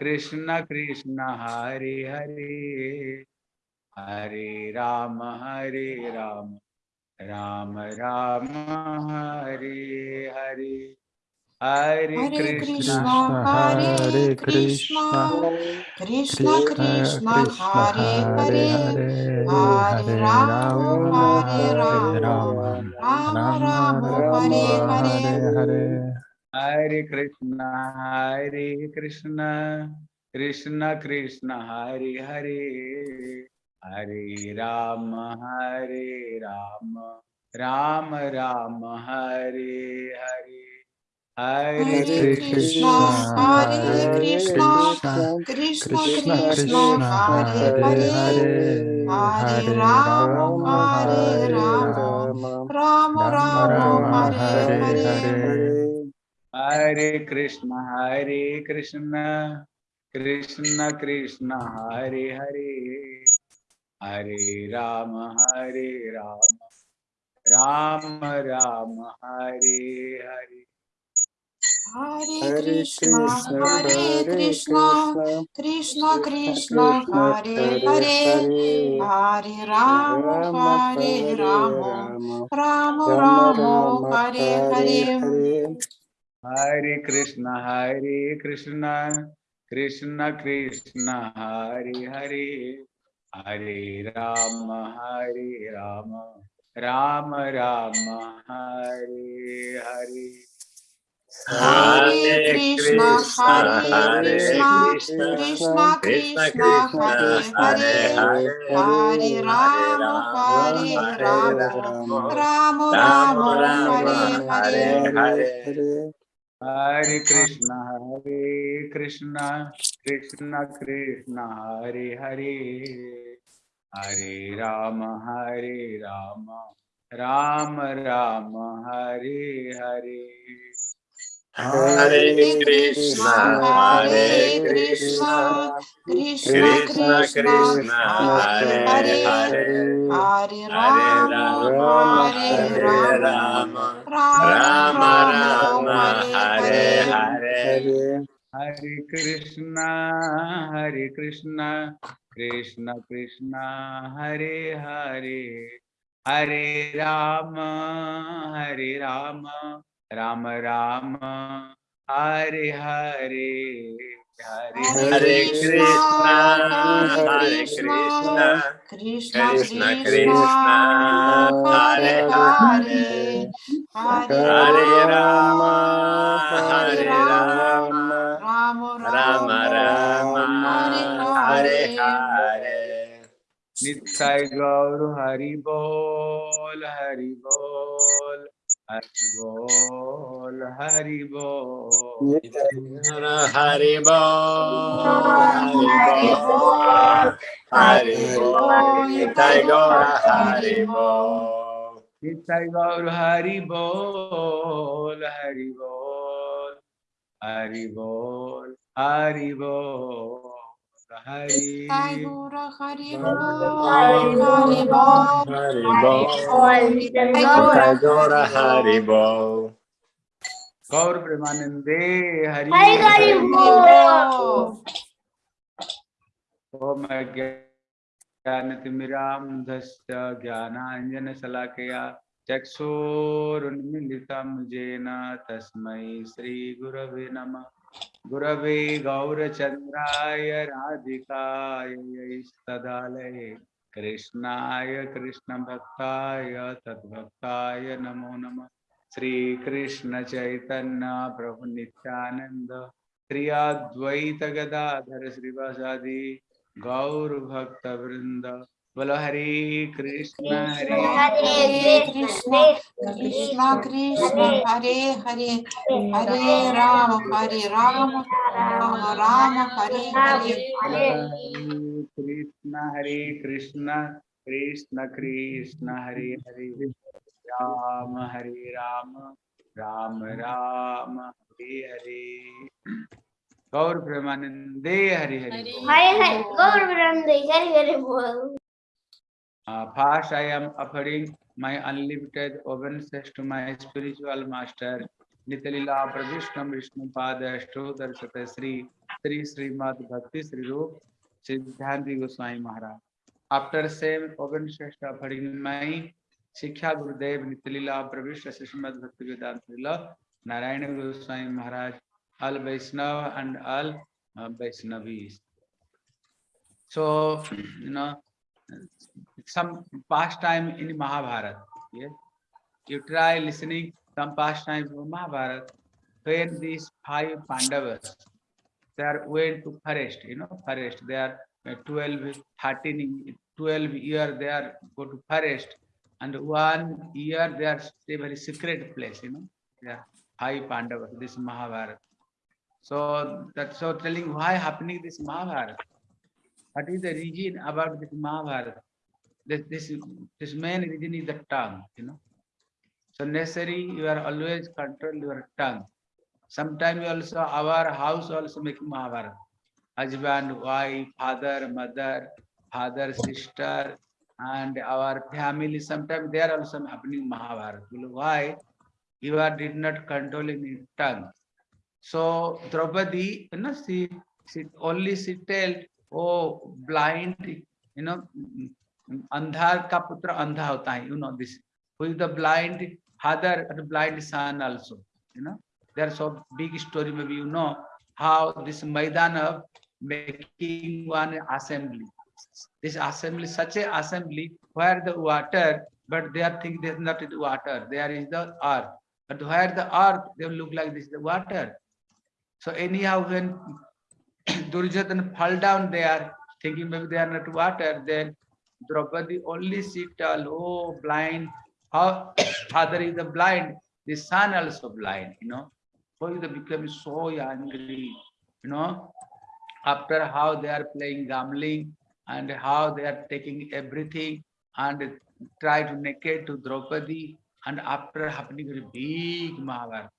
कृष्ण कृष्ण हरे हरे हरे राम हरे राम राम राम हरे हरे हरे कृष्ण हरे कृष्ण कृष्ण कृष्ण हरे हरे हरे राम हरे राम राम राम हरे हरे हरे। हरे कृष्ण हरे कृष्ण कृष्ण कृष्ण हरे हरे हरे राम हरे राम राम राम हरे हरे हरे कृष्ण हरे कृष्ण कृष्ण कृष्ण हरे हरे हरे राम हरे राम राम राम हरे हरे हरे कृष्ण हरे कृष्ण कृष्ण कृष्ण हरे हरे हरे राम हरे राम राम राम हरे हरे हरे कृष्ण हरे कृष्ण कृष्ण कृष्ण हरे हरे हरे राम हरे राम राम राम हरे हरे हरे कृष्ण हरे कृष्ण कृष्ण कृष्ण हरे हरे हरे राम हरे राम राम राम हरे हरे हरे कृष्णा हरे कृष्ण कृष्ण कृष्ण हरे हरे हरे राम हरे राम राम राम हरे हरे हरे कृष्ण हरे कृष्ण कृष्ण कृष्ण, हरे हरे। हरे राम हरे राम राम राम, हरे Hare. Hare Krishna, Hare Krishna, Krishna Krishna, Hare Hare, Hare Rama, Hare Rama, Rama Rama, Hare Hare. नित्य गौर हरि बोल हरि बोल हरि बोल हरि बोल Hare राम राम हरे हरे हरे हरे कृष्णा हरे कृष्णा कृष्णा कृष्णा हरे हरे हरे राम हरे राम राम राम हरे। हरे। नित्य गौर हरि बोल हरि बोल। Haribol, Haribol, Haribol, Haribol, Haribol, Nitai Gaura Haribol, Haribol, Haribol, Haribol, Haribol. गौर Hari Hari Gaur Premanande Hari Hari तस्मै श्रीगुरवे नमः गुरवे गौरचंद्राय राधिकाय सदालये कृष्णाय भक्ताय तद्भक्ताय नमो नमः। श्रीकृष्णचैतन्य प्रभुनित्यानन्द श्री अद्वैतगदाधर श्रीवासादि गौरभक्तवृंद बोलो हरे कृष्ण हरे Krishna Krishna, Hare Hare, Hare Rama, Ram Rama, Rama Rama, Hare Hare. हरे कृष्ण हरे कृष्ण कृष्ण कृष्ण हरे हरे राम हरे राम राम राम हरे हरे गौर प्रेमानंदे हरि हरे. हरे हरे गौर वृंदे हरि हरि बोल Uh, First, I am offering my unlimited obeisances to my spiritual master, Nitalila Pravishnam Vishnu Padashto Darshata Sri Sri Srimad Bhakti Sri Rup Siddhanti Goswami Maharaj. After same obeisances offering my Sikha Gurudev Nitalila Pravishna Srimad Bhakti Vedanta Narayana Goswami Maharaj, all Vaishnava and all uh, Vaishnavis. So, you know, some pastime in Mahabharata. Yes? You try listening some pastime from Mahabharata when these five Pandavas, they are went to forest, you know, forest. They are uh, 12, 13, 12 year they are go to forest and one year they are stay very secret place, you know. Are five Pandavas, this Mahabharata. So that's so telling why happening this Mahabharata. What is the reason about this Mahabharata? This, this, this main reason is the tongue, you know. So necessary you are always control your tongue. Sometimes also our house also making Mahabharata. Husband, wife, father, mother, father, sister, and our family. Sometimes they are also happening Mahabharata. Why? You are did not controlling your tongue. So Draupadi, you know, she, she only she tell, oh, blind, you know, अंधार का पुत्र अंधा होता है, you know this. Who is the blind father and blind son also, you know. There are so big story, maybe you know how this Maidan of making one assembly. This assembly, such a assembly where the water, but they are thinking there's not water, there is the earth. But where the earth, they look like this, the water. So anyhow, when Duryodhana fall down there, thinking maybe they are not water, then Draupadi only tell, oh, blind, how father is the blind, the son also blind, you know. So he become so angry, you know, after how they are playing gambling and how they are taking everything and try to naked to Draupadi and after happening a big Mahabharata.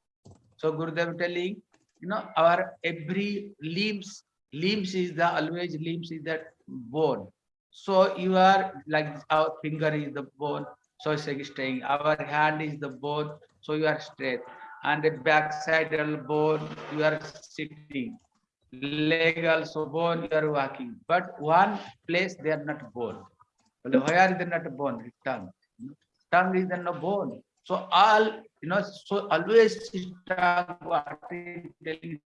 So Gurudev telling, you know, our every limbs, limbs is the always limbs is that bone. So you are like our finger is the bone, so it's like staying. Our hand is the bone, so you are straight. And the back side bone, you are sitting. Leg also bone, you are walking. But one place they are not bone. Well, where is the not bone? Tongue. Tongue is the no bone. So all, you know, so always what telling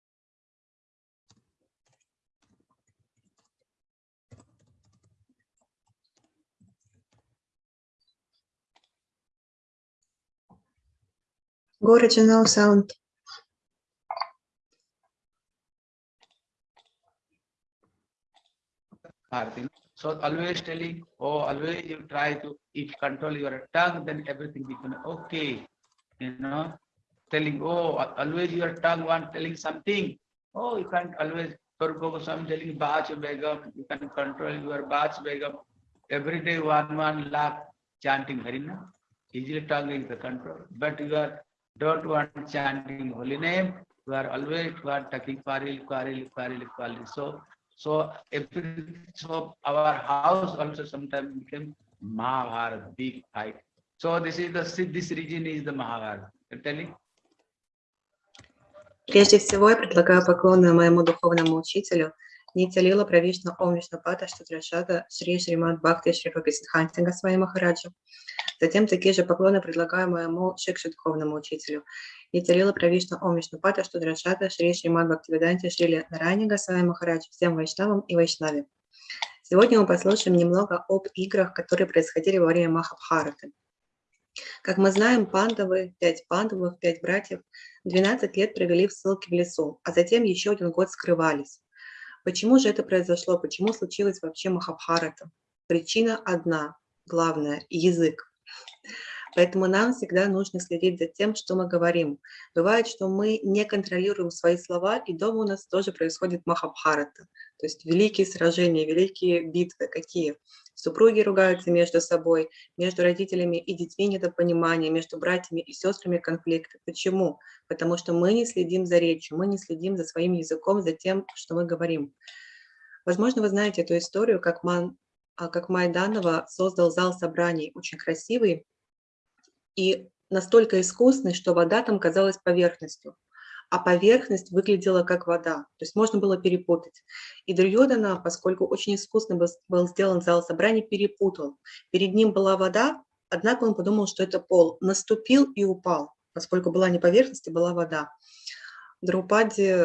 Go original sound. So always telling, oh, always you try to, if control your tongue, then everything become okay. You know, telling, oh, always your tongue want telling something. Oh, you can't always, Purpo Goswami telling Bach Begum, you can control your Bach Begum. Every day one one laugh chanting Harina. Easily tongue is the control. But you are don't want chanting holy name. You are always you are talking Paril, Paril, Paril, Paril. So so every so our house also sometimes became Mahabharata, big fight. So this is the this region is the Mahabharata. You're telling? Прежде всего, я предлагаю поклоны моему духовному учителю, Нитялила Правишна Ом Вишнапата Штадрашата Шри Шримад Бхакти Шри Руписидханти Госвами Махараджа. Затем такие же поклоны предлагаю моему Шикшу духовному учителю. Нитялила Правишна Ом Вишнапата Штадрашата Шри Шримад Бхактивиданти Шри Нарани Госвами Махарадж всем вайшнавам и вайшнаве. Сегодня мы послушаем немного об играх, которые происходили во время Махабхараты. Как мы знаем, пандавы, пять пандавов, пять братьев, 12 лет провели в ссылке в лесу, а затем еще один год скрывались. Почему же это произошло? Почему случилось вообще Махабхарата? Причина одна, главная – язык. Поэтому нам всегда нужно следить за тем, что мы говорим. Бывает, что мы не контролируем свои слова, и дома у нас тоже происходит Махабхарата. То есть великие сражения, великие битвы какие? Супруги ругаются между собой, между родителями и детьми недопонимание, между братьями и сестрами конфликты. Почему? Потому что мы не следим за речью, мы не следим за своим языком, за тем, что мы говорим. Возможно, вы знаете эту историю, как, Ман, как Майданова создал зал собраний, очень красивый, и настолько искусный, что вода там казалась поверхностью, а поверхность выглядела как вода, то есть можно было перепутать. И Дурьодана, поскольку очень искусно был, был сделан зал собраний, перепутал. Перед ним была вода, однако он подумал, что это пол, наступил и упал, поскольку была не поверхность, а была вода. Друпади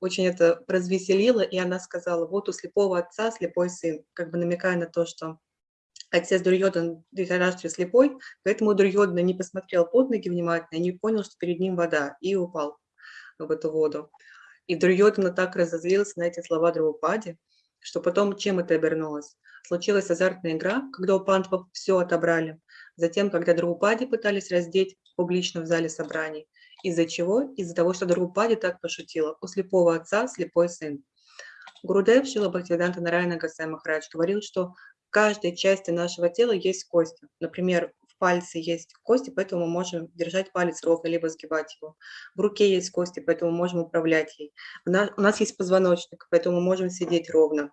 очень это развеселило, и она сказала, вот у слепого отца слепой сын, как бы намекая на то, что отец Дурьодан Dhritarashtra слепой, поэтому Дурьодана не посмотрел под ноги внимательно, не понял, что перед ним вода, и упал в эту воду. И Дурьодана так разозлился на эти слова Друпади, что потом чем это обернулось? Случилась азартная игра, когда у пантов все отобрали. Затем, когда Друпади пытались раздеть публично в зале собраний. Из-за чего? Из-за того, что Друпади так пошутила. У слепого отца слепой сын. Гурудев Шила Бхактивиданта Нарайна Гасай Махарадж говорил, что в каждой части нашего тела есть кости. Например, пальце есть кости, поэтому мы можем держать палец ровно, либо сгибать его. В руке есть кости, поэтому мы можем управлять ей. У нас, у нас есть позвоночник, поэтому мы можем сидеть ровно.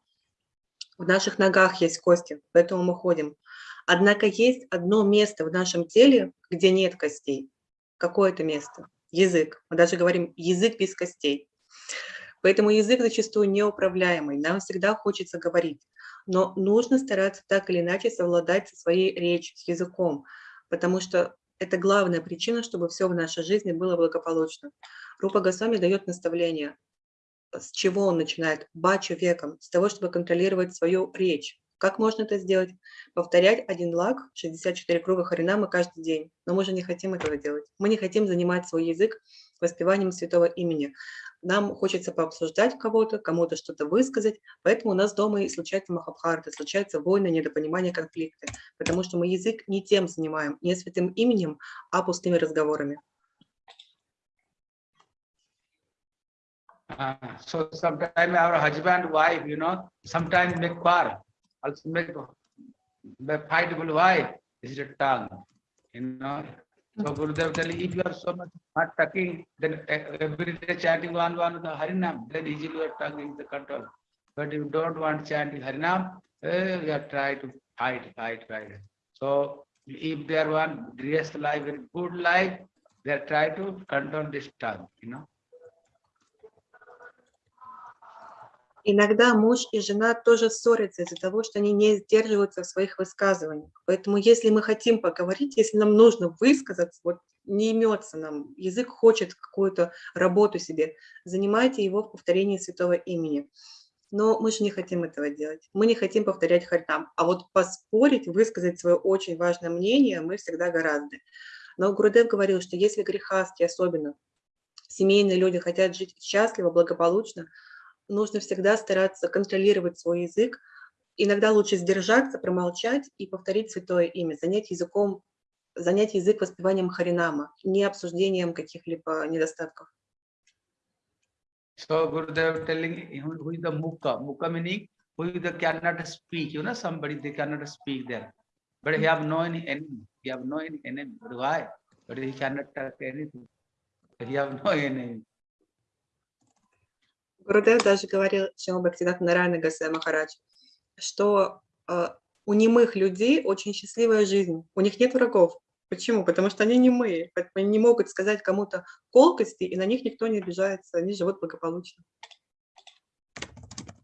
В наших ногах есть кости, поэтому мы ходим. Однако есть одно место в нашем теле, где нет костей. Какое это место? Язык. Мы даже говорим язык без костей. Поэтому язык зачастую неуправляемый. Нам всегда хочется говорить. Но нужно стараться так или иначе совладать со своей речью, с языком. Потому что это главная причина, чтобы все в нашей жизни было благополучно. Рупа Госвами дает наставление с чего он начинает? Бачу веком, с того, чтобы контролировать свою речь. Как можно это сделать? Повторять один лак, 64 круга Харинамы каждый день. Но мы же не хотим этого делать. Мы не хотим занимать свой язык воспеванием святого имени. Нам хочется пообсуждать кого-то, кому-то что-то высказать, поэтому у нас дома и случается махабхарта, случаются войны, недопонимания, конфликты, потому что мы язык не тем занимаем, не святым именем, а пустыми разговорами. Uh, so sometimes our husband, wife, you know, sometimes make quarrel, also make make fight with wife. Is a tongue, you know. So Gurudev telling, if you are so much not talking, then e- every day chanting one one the Harinam, then easily your tongue is the control. But if you don't want chanting Harinam, eh, you are try to fight, fight, fight. So if they are one dressed life, very good life, they are try to control this tongue, you know. Иногда муж и жена тоже ссорятся из-за того, что они не сдерживаются в своих высказываниях. Поэтому если мы хотим поговорить, если нам нужно высказаться, вот не имется нам, язык хочет какую-то работу себе, занимайте его в повторении святого имени. Но мы же не хотим этого делать. Мы не хотим повторять харитам. А вот поспорить, высказать свое очень важное мнение мы всегда гораздо. Но Гурудев говорил, что если грехасти, особенно семейные люди, хотят жить счастливо, благополучно, нужно всегда стараться контролировать свой язык. Иногда лучше сдержаться, промолчать и повторить святое имя, занять языком, занять язык воспеванием Харинама, не обсуждением каких-либо недостатков. So Gurudev telling who who is the mukha, mukha meaning who the cannot speak, you know, somebody they cannot speak there. But he have no any enemy, he have no any enemy. But why? But he cannot talk anything. He have no enemy. Гурудев даже говорил, Шима Бхактидат Нарайна Гасе Махарадж, что э, у немых людей очень счастливая жизнь, у них нет врагов. Почему? Потому что они немые, поэтому они не могут сказать кому-то колкости, и на них никто не обижается, они живут благополучно.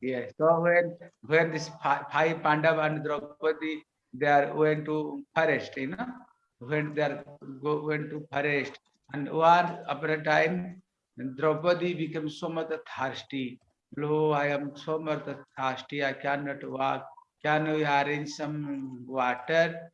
Yeah. So when when this fi- five Pandava and Draupadi they are went to forest, you know, when they are go went to forest, and one upon a time Draupadi became so much thirsty. Lo, I am so much thirsty. I cannot walk. Can you arrange some water?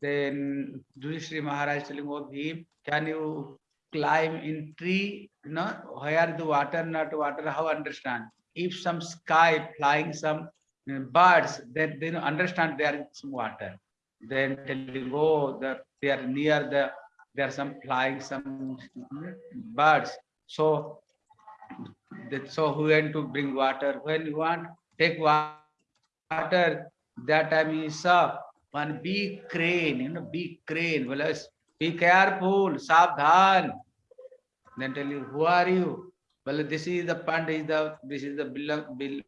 Then Yudhishthira Maharaj telling of him, can you climb in tree? Know, where the water, not water, how understand? If some sky flying some uh, birds, then they understand there is some water. Then telling, oh, the, they are near the, there are some flying some mm, birds. So, that, so who went to bring water? When you want, take water, that time he saw one big crane, you know, big crane. Well, be careful, savdhan. Then tell you, who are you? Well, this is the pandit, is the this is the belong bill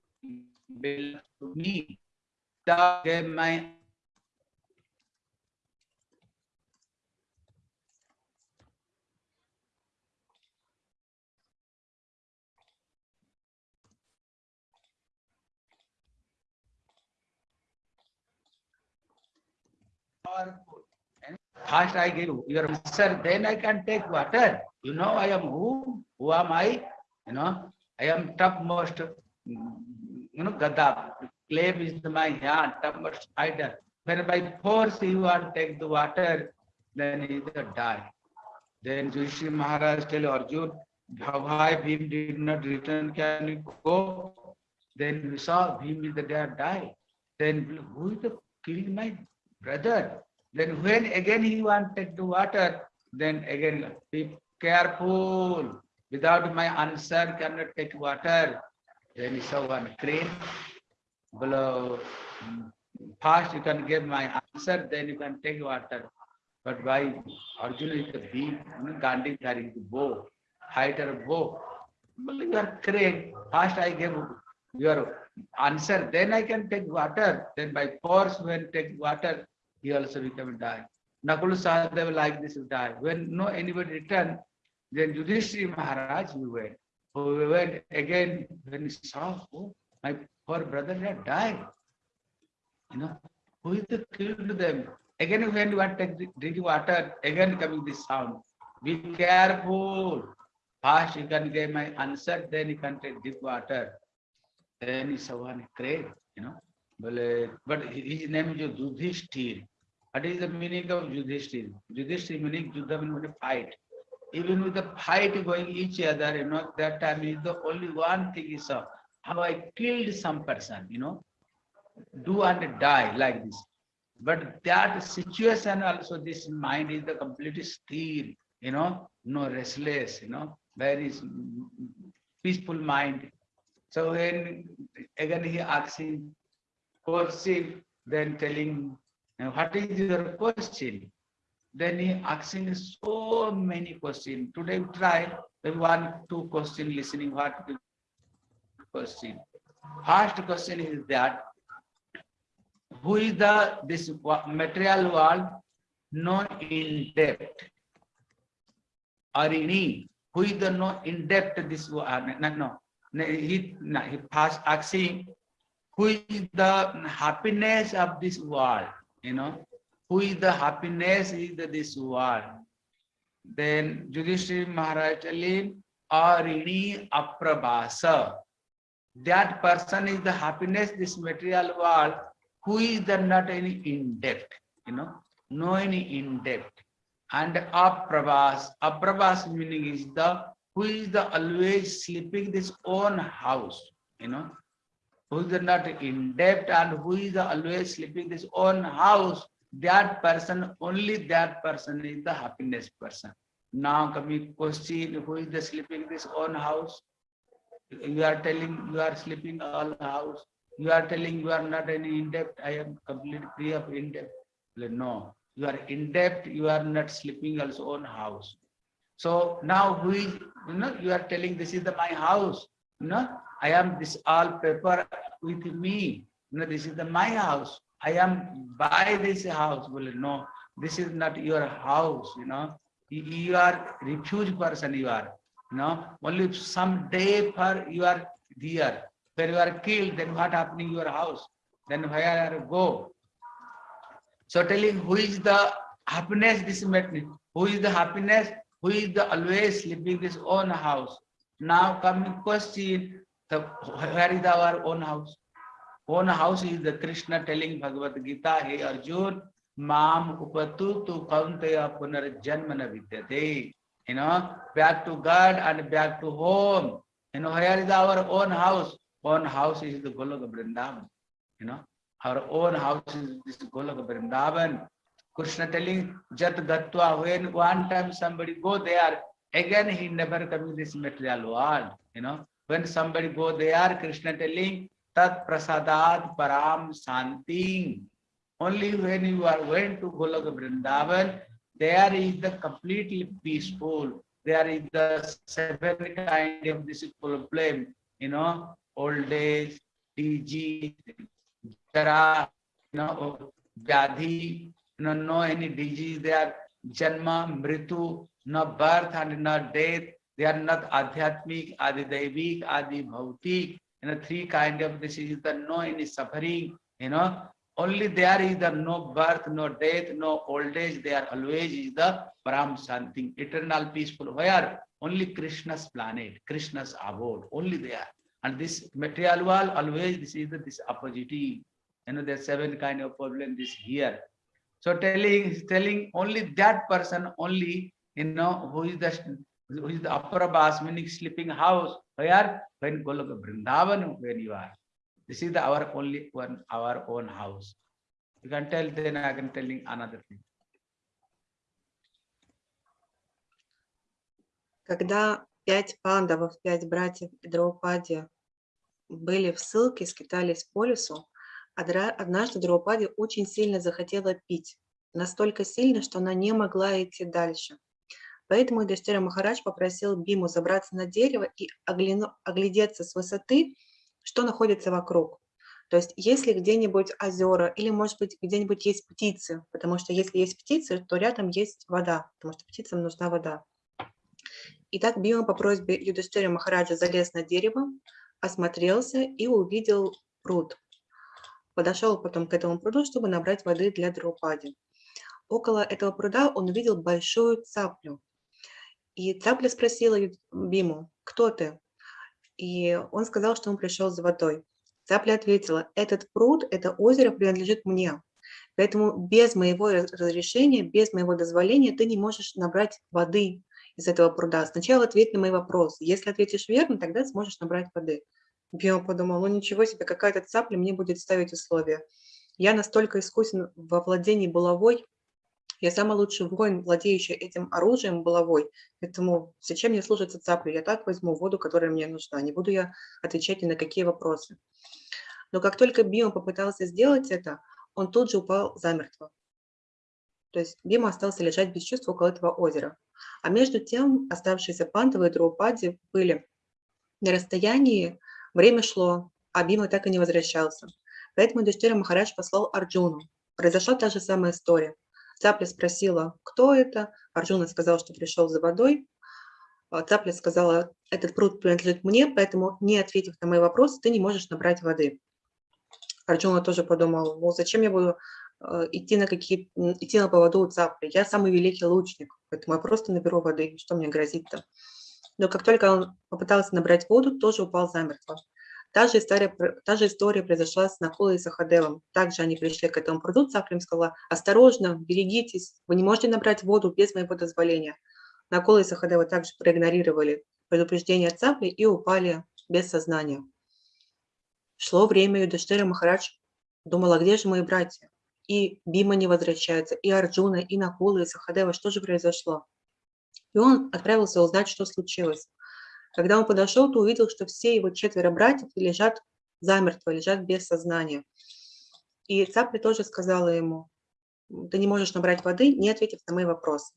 bill to me. The gave my powerful. And First I give your answer, then I can take water. You know I am who? Who am I? You know, I am topmost, mm, you know, Gada. Clay is my hand, topmost spider. When by force you to take the water, then he will die. Then Yushi Maharaj tell Arjun, why Bhim did not return, can you go? Then we saw Bhim is the dead die. Then who is the killed my brother? Then when again he wanted to water, then again be careful. Without my answer cannot take water. Then he saw one crane. Below, mm, first you can give my answer, then you can take water. But why Arjuna is you know, Gandhi carrying the bow, fighter bow. Well, you are crane. First I give your answer, then I can take water. Then by force, when take water, he also become die. Nakul Sahadev like this die. When no anybody return, then Yudhishthira Maharaj we went. Oh, we went again when he saw, oh, my poor brother had died. You know, who is the killed them? Again, when you take drinking water, again coming this sound. Be careful. First you can get my answer, then you can take deep water. Then he saw one crave, you know. But, his name is Yudhishthir. What is the meaning of Yudhishthir? Yudhishthir meaning Yuddha means fight. Even with the fight going each other, you know, that time is the only one thing is uh, how I killed some person, you know, do and die like this. But that situation also, this mind is the complete still, you know, no restless, you know, very peaceful mind. So when again he asking question, then telling, "Uh, what is your question? Then he asking so many questions. Today we try maybe one, two question listening, what question. First question is that who is the this material world no in depth or any who is the no in depth this wo- uh, no no no, he no, he first asking who is the happiness of this world you know who is the happiness is the this world then Yudhishthira Maharaj telling Arini Aprabhasa. That person is the happiness this material world who is the not any in depth you know no any in depth and aprabhas aprabhas meaning is the who is the always sleeping this own house you know who is not in depth and who is always sleeping in his own house that person only that person is the happiness person. Now coming question who is the sleeping his own house? You are telling you are sleeping all house. You are telling you are not any in depth i am completely free of in depth no. You are in depth you are not sleeping also own house. So now who is you know you are telling this is the my house. You know i am this all paper with me. You know this is the my house. I am by this house well no this is not your house you know. You, are refuge person you are you know. Only some day for you are there. When you are killed then what happening your house? Then where you go? So telling who is the happiness this matter who is the happiness? Who is the always living this own house? Now coming question the where is our own house. Own house is the krishna telling bhagavad gita hey arjun mam upatu tu kauntaya punarjanma na vidyate. You know back to god and back to home. You know where is our own house. Own house is the goloka vrindavan. You know our own house is this goloka vrindavan. Krishna telling jat gatva when one time somebody go there. Again he never come in this material world. You know when somebody go there krishna telling tat prasadat param santi only when you are going to goloka vrindavan there is the completely peaceful there is the seven kind of this problem you know old age disease jara you know vyadhi you know no any disease there janma mritu no birth and no death they are not adhyatmic adi daivik adi bhautik you know three kind of this is the no any suffering you know Only there is the no birth, no death, no old age. There always is the Brahm Shanti, eternal peaceful. Where only Krishna's planet, Krishna's abode, only there. And this material world always this is the this opposite. You know, there's seven kind of problem this here. So telling telling only that person only you know who is the who is the Aparabas, meaning sleeping house. Where when Goloka Vrindavan when you are. This is the our only one our own house. You can tell then I can telling another thing. Когда пять пандавов, пять братьев и были в ссылке, скитались по лесу, однажды Драупади очень сильно захотела пить. Настолько сильно, что она не могла идти дальше. Поэтому Юдхиштира Махарадж попросил Биму забраться на дерево и оглядеться с высоты, что находится вокруг. То есть если где-нибудь озера или, может быть, где-нибудь есть птицы, потому что если есть птицы, то рядом есть вода, потому что птицам нужна вода. Итак, Бима по просьбе Юдхиштира Махараджа залез на дерево, осмотрелся и увидел пруд. Подошел потом к этому пруду, чтобы набрать воды для Драупади. Около этого пруда он увидел большую цаплю. И цапля спросила Биму, кто ты? И он сказал, что он пришел за водой. Цапля ответила, этот пруд, это озеро принадлежит мне. Поэтому без моего раз- разрешения, без моего дозволения ты не можешь набрать воды из этого пруда. Сначала ответь на мои вопросы. Если ответишь верно, тогда сможешь набрать воды. Био подумал, ну ничего себе, какая-то цапля мне будет ставить условия. Я настолько искусен во владении булавой, я самый лучший воин, владеющий этим оружием булавой, поэтому зачем мне слушаться цаплю? Я так возьму воду, которая мне нужна, не буду я отвечать ни на какие вопросы. Но как только Бима попытался сделать это, он тут же упал замертво. То есть Бима остался лежать без чувств около этого озера. А между тем оставшиеся пантовые Драупади были на расстоянии, время шло, а Бима так и не возвращался. Поэтому Юдхиштира Махарадж послал Арджуну. Произошла та же самая история. Цапля спросила, кто это. Арджуна сказал, что пришел за водой. А Цапля сказала, этот пруд принадлежит мне, поэтому, не ответив на мои вопросы, ты не можешь набрать воды. Арджуна тоже подумал, ну зачем я буду э, идти на какие идти на поводу у цапли? Я самый великий лучник, поэтому я просто наберу воды, что мне грозит-то? Но как только он попытался набрать воду, тоже упал замертво. Та же история, та же история произошла с Накулой и Сахадевом. Также они пришли к этому пруду, цапля им сказала, осторожно, берегитесь, вы не можете набрать воду без моего дозволения. Накула и Сахадева также проигнорировали предупреждение цапли и упали без сознания. Шло время, Юдхиштира Махарадж думала, где же мои братья? И Бима не возвращается, и Арджуна, и Накула, и Сахадева, что же произошло? И он отправился узнать, что случилось. Когда он подошел, то увидел, что все его четверо братьев лежат замертво, лежат без сознания. И Цапля тоже сказала ему, ты не можешь набрать воды, не ответив на мои вопросы.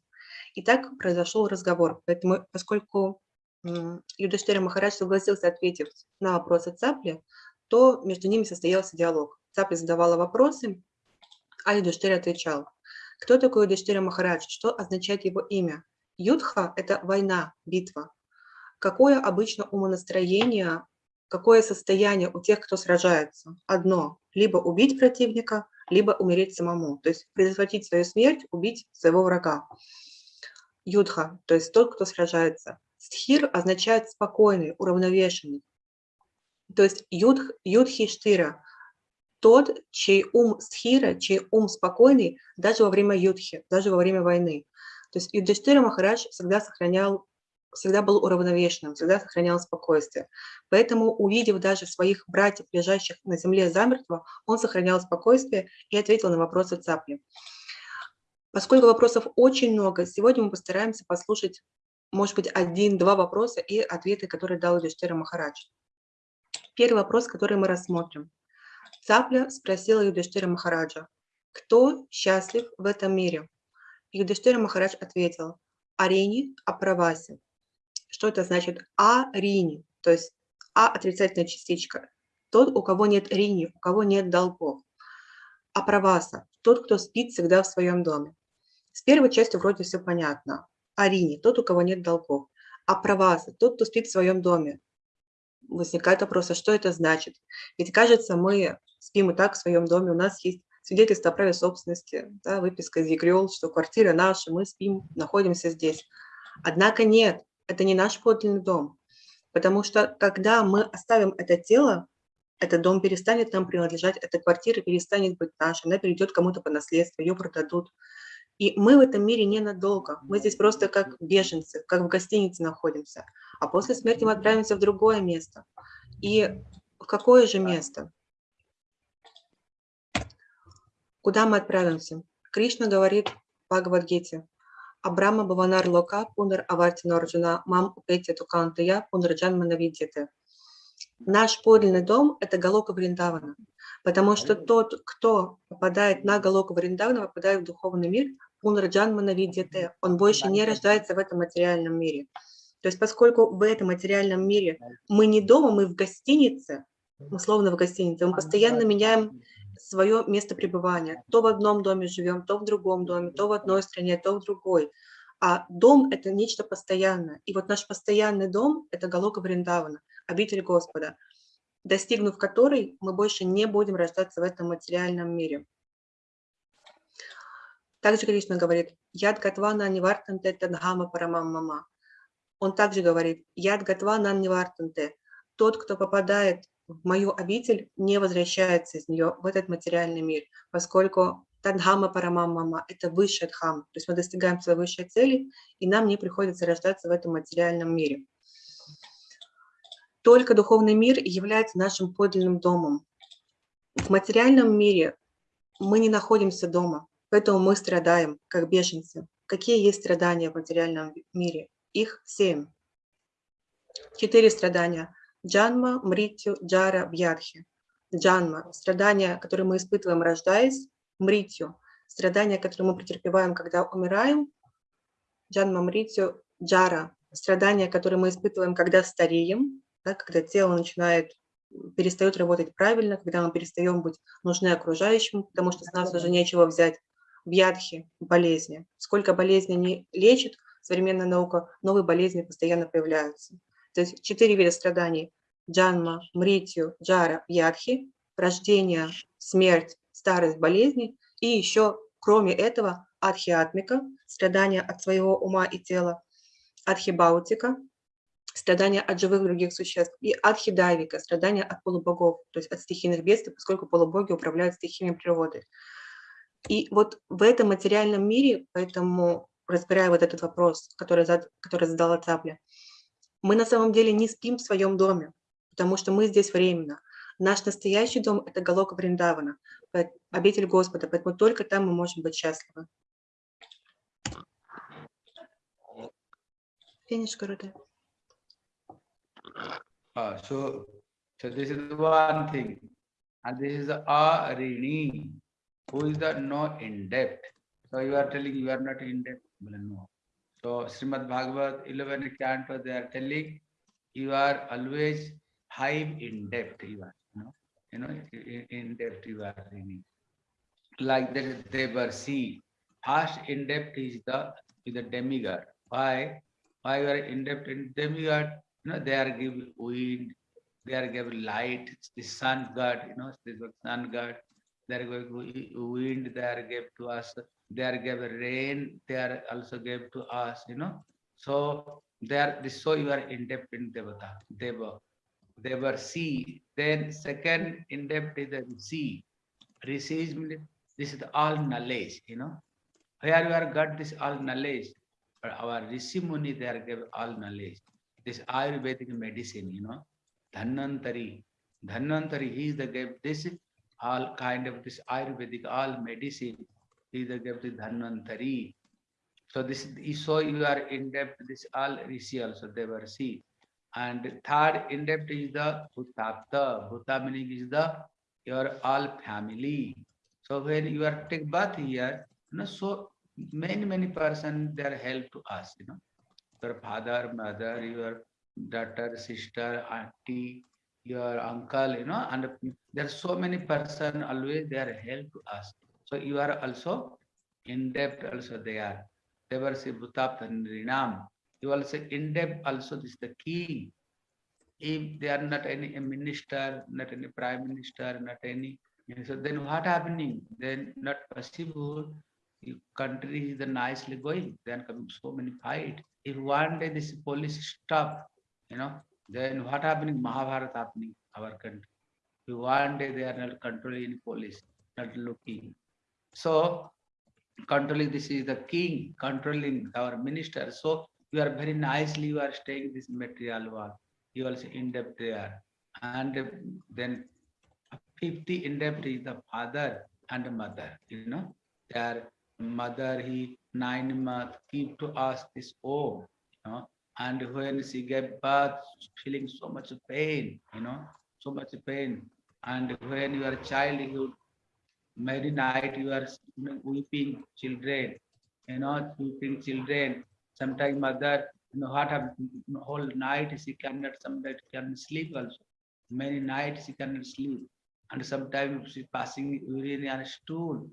И так произошел разговор. Поэтому, поскольку м, Юдхиштира Махарадж согласился ответить на вопросы Цапли, то между ними состоялся диалог. Цапля задавала вопросы, а Юдхиштира отвечал. Кто такой Юдхиштира Махарадж? Что означает его имя? Юдха – это война, битва. Какое обычно умонастроение, какое состояние у тех, кто сражается? Одно – либо убить противника, либо умереть самому. То есть предотвратить свою смерть, убить своего врага. Юдха, то есть тот, кто сражается. Стхир означает спокойный, уравновешенный. То есть юдх, юдхи штира, тот, чей ум стхира, чей ум спокойный даже во время юдхи, даже во время войны. То есть Юдхиштира Махарадж всегда сохранял, всегда был уравновешенным, всегда сохранял спокойствие. Поэтому, увидев даже своих братьев, лежащих на земле замертво, он сохранял спокойствие и ответил на вопросы цапли. Поскольку вопросов очень много, сегодня мы постараемся послушать, может быть, один-два вопроса и ответы, которые дал Юдхиштира Махарадж. Первый вопрос, который мы рассмотрим. Цапля спросила Юдхиштира Махараджа, кто счастлив в этом мире? Юдхиштира Махарадж ответил, Арини Аправаси. Что это значит? Арини, то есть А отрицательная частичка. Тот, у кого нет рини, у кого нет долгов. Аправаса, тот, кто спит всегда в своем доме. С первой частью вроде все понятно. Арини, тот, у кого нет долгов. Аправаса, тот, кто спит в своем доме. Возникает вопрос, а что это значит? Ведь кажется, мы спим и так в своем доме, у нас есть свидетельство о праве собственности, да, выписка из ЕГРИОЛ, что квартира наша, мы спим, находимся здесь. Однако нет, это не наш подлинный дом, потому что когда мы оставим это тело, этот дом перестанет нам принадлежать, эта квартира перестанет быть нашей, она перейдет кому-то по наследству, ее продадут. И мы в этом мире ненадолго, мы здесь просто как беженцы, как в гостинице находимся, а после смерти мы отправимся в другое место. И в какое же место? Куда мы отправимся? Кришна говорит в Бхагавадгите, Абрама Баванар Лока Пунар Аварти Нарджуна Мам Упетя Тукантая Пунарджан Манавидьяте. Наш подлинный дом – это Галока Вриндавана, потому что тот, кто попадает на Галока Вриндавана, попадает в духовный мир, Пунарджан Манавидьяте, он больше не рождается в этом материальном мире. То есть поскольку в этом материальном мире мы не дома, мы в гостинице, условно в гостинице, мы постоянно меняем свое место пребывания. То в одном доме живем, то в другом доме, то в одной стране, то в другой. А дом – это нечто постоянное. И вот наш постоянный дом – это Галока Вриндавана, обитель Господа, достигнув которой мы больше не будем рождаться в этом материальном мире. Также Кришна говорит, «Яд гатвана нивартанте тадхама парамам мама». Он также говорит, «Яд гатвана нивартанте». Тот, кто попадает в мою обитель, не возвращается из нее в этот материальный мир, поскольку Тадхама Парамамама – это высшая дхама, то есть мы достигаем своей высшей цели, и нам не приходится рождаться в этом материальном мире. Только духовный мир является нашим подлинным домом. В материальном мире мы не находимся дома, поэтому мы страдаем, как беженцы. Какие есть страдания в материальном мире? Их семь. Четыре страдания – Джанма, Мритю, Джара, Бьядхи. Джанма – страдания, которые мы испытываем, рождаясь. Мритю – страдания, которые мы претерпеваем, когда умираем. Джанма, Мритю, Джара – страдания, которые мы испытываем, когда стареем, да, когда тело начинает, перестает работать правильно, когда мы перестаем быть нужны окружающим, потому что с нас уже нечего взять. Бьядхи – болезни. Сколько болезней не лечит современная наука, новые болезни постоянно появляются. То есть четыре вида страданий. Джанма, Мритью, Джара, Ядхи, рождение, смерть, старость, болезни. И еще, кроме этого, Адхиатмика, страдания от своего ума и тела, Адхибаутика, страдания от живых других существ, и Адхидавика, страдания от полубогов, то есть от стихийных бедствий, поскольку полубоги управляют стихиями природы. И вот в этом материальном мире, поэтому разбирая вот этот вопрос, который, зад, который задала Цапля, мы на самом деле не спим в своем доме, потому что мы здесь временно. Наш настоящий дом – это Галока Вриндавана, обитель Господа, поэтому только там мы можем быть счастливы. Финиш, Гуруде. Uh, so, so this is one thing, and this is a rini, who is the no in debt. So you are telling you are not in debt. Well, no. So Srimad Bhagavat 11 canto they are telling you are always high in depth You are, you know, you know, in, debt you are. Like that they were see. First in depth is the is the demigod. Why? Why you are in debt in demigod? you know, they are give wind, they are give light, the sun god, you know, the sun god, they are going wind, they are give to us, they are give rain, they are also give to us, you know. So they are so you are in depth in Devata, Deva. They were sea. Then second in depth is sea. Rishi this is all knowledge, you know. Here you are got this all knowledge. Our Rishi Muni, they are give all knowledge this Ayurvedic medicine, you know, Dhanvantari. Dhanvantari, he is the gave this all kind of this Ayurvedic, all medicine, he is the gave the Dhanvantari. So this is so you are in depth, this all Rishi also they were see. And third in depth is the Bhutapta. Bhuta meaning is the your all family. So when you are take bath here, you know, so many, many person they are help to us, you know your father, mother, your daughter, sister, auntie, your uncle, you know, and there are so many person always they are help to us. So you are also in depth also they are. They were say Bhutap Rinam. You also in depth also this is the key. If they are not any minister, not any prime minister, not any so then what happening? Then not possible. If country is the nicely going, then come so many fight. If one day this police stop, you know, then what happening? Mahabharata happening our country. If one day they are not controlling police, not looking. So controlling this is the king controlling our minister. So you are very nicely you are staying this material world. You also in depth there. And then 50 in depth is the father and mother, you know, their mother, he nine months give to us this home, you know, and when she gave birth, feeling so much pain, you know, so much pain. And when you are childhood, many night you are weeping children, you know, weeping children. Sometimes mother, you know, what happened, whole night she cannot, sometimes can sleep also. Many nights she cannot sleep and sometimes she's passing urine on a stool.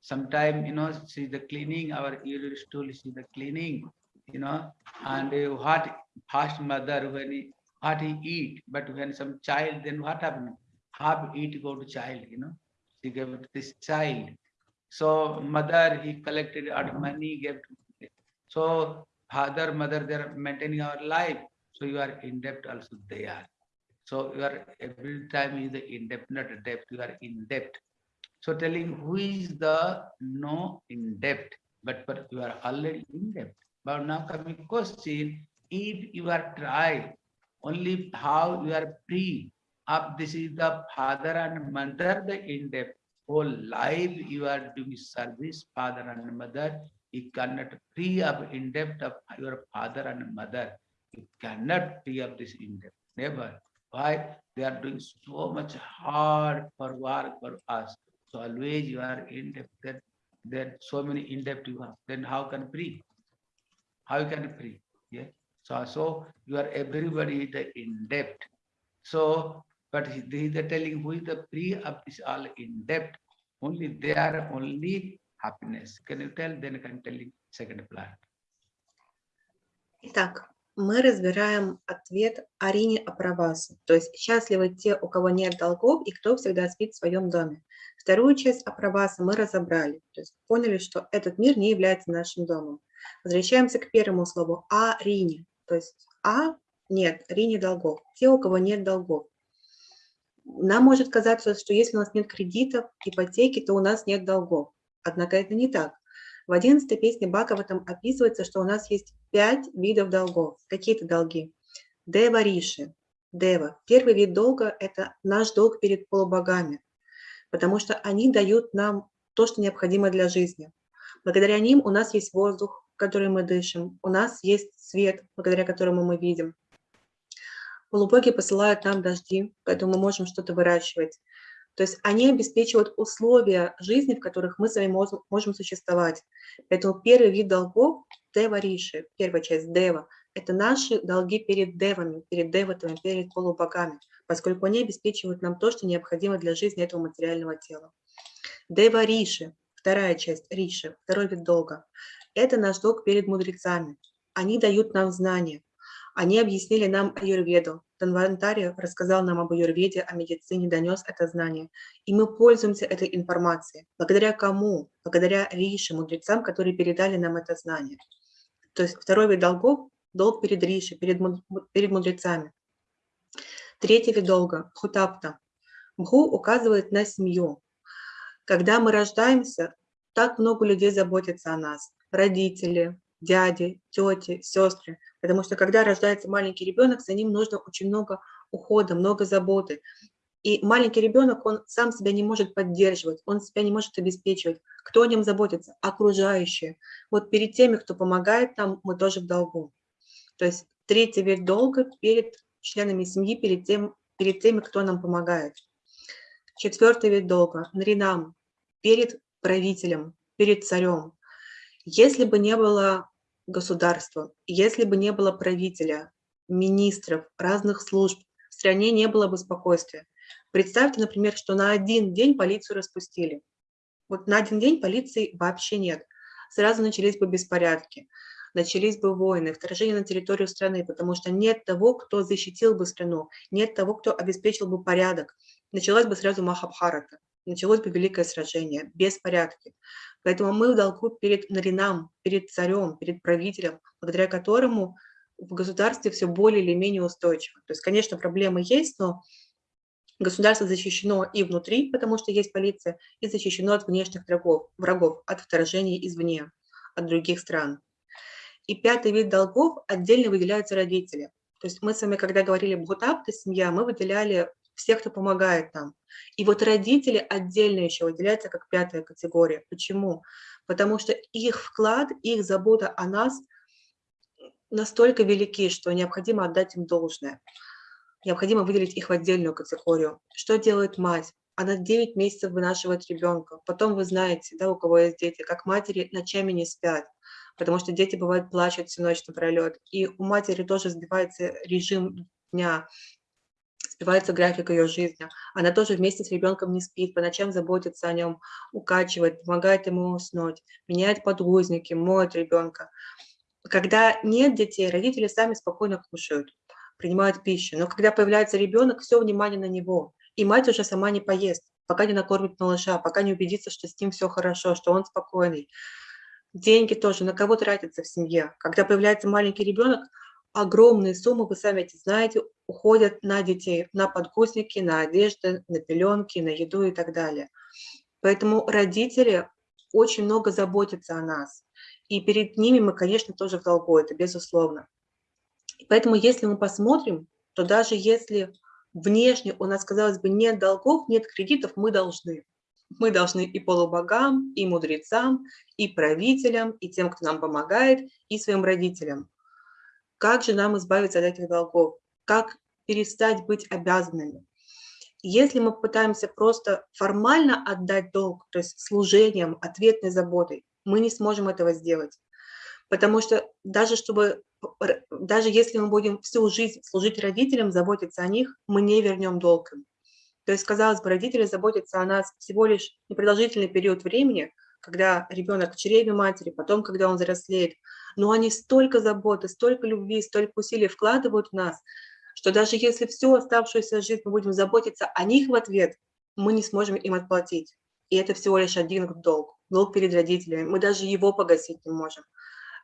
Sometimes, you know, she's the cleaning our urine stool, she's the cleaning, you know, and uh, what fast mother when he what he eat, but when some child, then what happened? Half eat go to child, you know, she gave it to this child. So mother, he collected out money, gave to so father, mother, they're maintaining our life. So you are in debt also they are. So you are every time is the in debt, not debt, you are in debt. So telling who is the no in debt, but, but you are already in debt. But now coming question, if you are try only how you are free up, this is the father and mother, the in debt. Whole life you are doing service, father and mother, you cannot free up in debt of your father and mother. You cannot free up this in debt, never. Why? They are doing so much hard for work for us. So always you are in debt. Then, then so many in debt you have. Then how can free? How you can free? Yeah. So so you are everybody the in debt. So but he, he is the telling who is the free of this all in debt. Only they are only happiness. Can you tell? Then I can tell you second plan. Итак, мы разбираем ответ Арине Аправасу, то есть счастливы те, у кого нет долгов и кто всегда спит в своем доме. Вторую часть Аправаса мы разобрали, то есть поняли, что этот мир не является нашим домом. Возвращаемся к первому слову Арине, то есть А нет, Рине долгов, те, у кого нет долгов. Нам может казаться, что если у нас нет кредитов, ипотеки, то у нас нет долгов. Однако это не так. В 11 песне Бхагаватам описывается, что у нас есть пять видов долгов. Какие-то долги? Дева Риши. Дева. Первый вид долга – это наш долг перед полубогами, потому что они дают нам то, что необходимо для жизни. Благодаря ним у нас есть воздух, который мы дышим, у нас есть свет, благодаря которому мы видим. Полубоги посылают нам дожди, поэтому мы можем что-то выращивать. То есть они обеспечивают условия жизни, в которых мы с вами можем, существовать. Поэтому первый вид долгов – дева риши, первая часть дева – это наши долги перед девами, перед деватами, перед полубогами, поскольку они обеспечивают нам то, что необходимо для жизни этого материального тела. Дева риши, вторая часть риши, второй вид долга – это наш долг перед мудрецами. Они дают нам знания, они объяснили нам аюрведу. Танвантари рассказал нам об аюрведе, о медицине, донес это знание. И мы пользуемся этой информацией. Благодаря кому? Благодаря Риши, мудрецам, которые передали нам это знание. То есть второй вид долгов – долг перед Риши, перед, перед мудрецами. Третий вид долга – хутапта. Бху указывает на семью. Когда мы рождаемся, так много людей заботятся о нас. Родители, дяди, тети, сестры. Потому что когда рождается маленький ребенок, за ним нужно очень много ухода, много заботы. И маленький ребенок, он сам себя не может поддерживать, он себя не может обеспечивать. Кто о нем заботится? Окружающие. Вот перед теми, кто помогает нам, мы тоже в долгу. То есть третий вид долга перед членами семьи, перед, тем, перед теми, кто нам помогает. Четвертый вид долга – нринам, перед правителем, перед царем. Если бы не было государства, если бы не было правителя, министров, разных служб, в стране не было бы спокойствия. Представьте, например, что на один день полицию распустили. Вот на один день полиции вообще нет. Сразу начались бы беспорядки, начались бы войны, вторжение на территорию страны, потому что нет того, кто защитил бы страну, нет того, кто обеспечил бы порядок. Началась бы сразу Махабхарата. началось бы великое сражение, беспорядки. Поэтому мы в долгу перед Наринам, перед царем, перед правителем, благодаря которому в государстве все более или менее устойчиво. То есть, конечно, проблемы есть, но государство защищено и внутри, потому что есть полиция, и защищено от внешних врагов, врагов от вторжений извне, от других стран. И пятый вид долгов отдельно выделяются родители. То есть мы с вами, когда говорили бхутапта, семья, мы выделяли всех, кто помогает нам. И вот родители отдельно еще выделяются как пятая категория. Почему? Потому что их вклад, их забота о нас настолько велики, что необходимо отдать им должное. Необходимо выделить их в отдельную категорию. Что делает мать? Она 9 месяцев вынашивает ребенка. Потом вы знаете, да, у кого есть дети, как матери ночами не спят, потому что дети, бывают, плачут всю ночь напролет. И у матери тоже сбивается режим дня, сбивается график ее жизни. Она тоже вместе с ребенком не спит, по ночам заботится о нем, укачивает, помогает ему уснуть, меняет подгузники, моет ребенка. Когда нет детей, родители сами спокойно кушают, принимают пищу. Но когда появляется ребенок, все внимание на него. И мать уже сама не поест, пока не накормит малыша, пока не убедится, что с ним все хорошо, что он спокойный. Деньги тоже на кого тратятся в семье. Когда появляется маленький ребенок, огромные суммы, вы сами эти знаете, уходят на детей, на подгузники, на одежды, на пеленки, на еду и так далее. Поэтому родители очень много заботятся о нас. И перед ними мы, конечно, тоже в долгу, это безусловно. Поэтому если мы посмотрим, то даже если внешне у нас, казалось бы, нет долгов, нет кредитов, мы должны. Мы должны и полубогам, и мудрецам, и правителям, и тем, кто нам помогает, и своим родителям. Как же нам избавиться от этих долгов? Как перестать быть обязанными? Если мы пытаемся просто формально отдать долг, то есть служением, ответной заботой, мы не сможем этого сделать. Потому что даже, чтобы, даже если мы будем всю жизнь служить родителям, заботиться о них, мы не вернем долг им. То есть, казалось бы, родители заботятся о нас всего лишь непродолжительный период времени, когда ребенок в чреве матери, потом, когда он взрослеет. Но они столько заботы, столько любви, столько усилий вкладывают в нас, что даже если всю оставшуюся жизнь мы будем заботиться о них в ответ, мы не сможем им отплатить. И это всего лишь один долг, долг перед родителями. Мы даже его погасить не можем.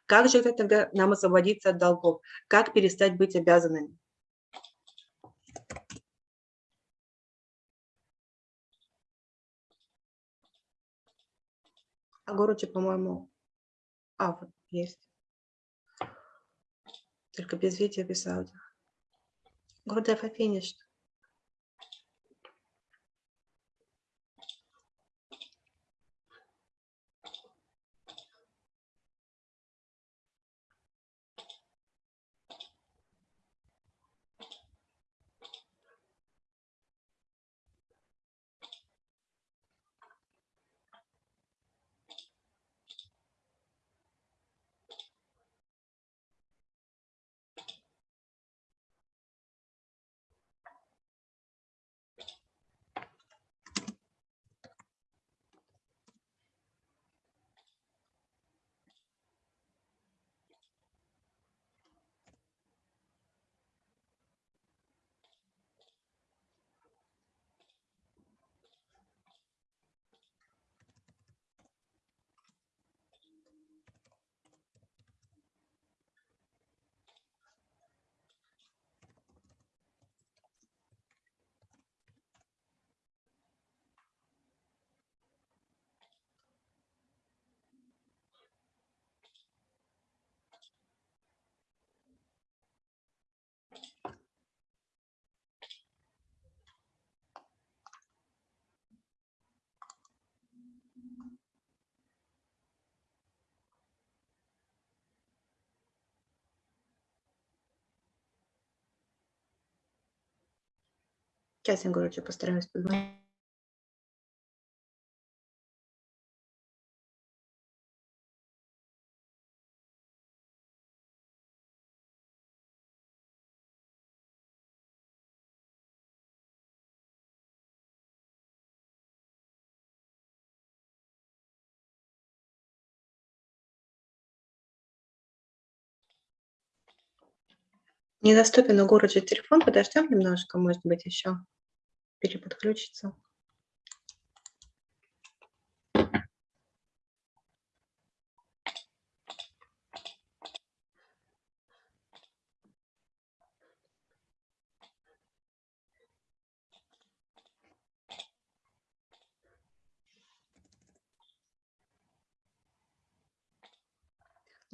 Как же это тогда нам освободиться от долгов? Как перестать быть обязанными? А Горучи, по-моему, а, вот есть. Только без видео, без аудио. Гурдев, I Сейчас я, короче, постараюсь позвонить. Недоступен у города телефон, подождем немножко, может быть, еще переподключится.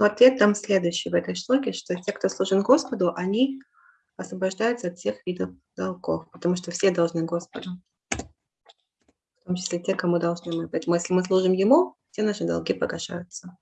Но ответ там следующий в этой шлоке, что те, кто служит Господу, они освобождаются от всех видов долгов, потому что все должны Господу. В том числе те, кому должны мы. Поэтому если мы служим Ему, все наши долги погашаются.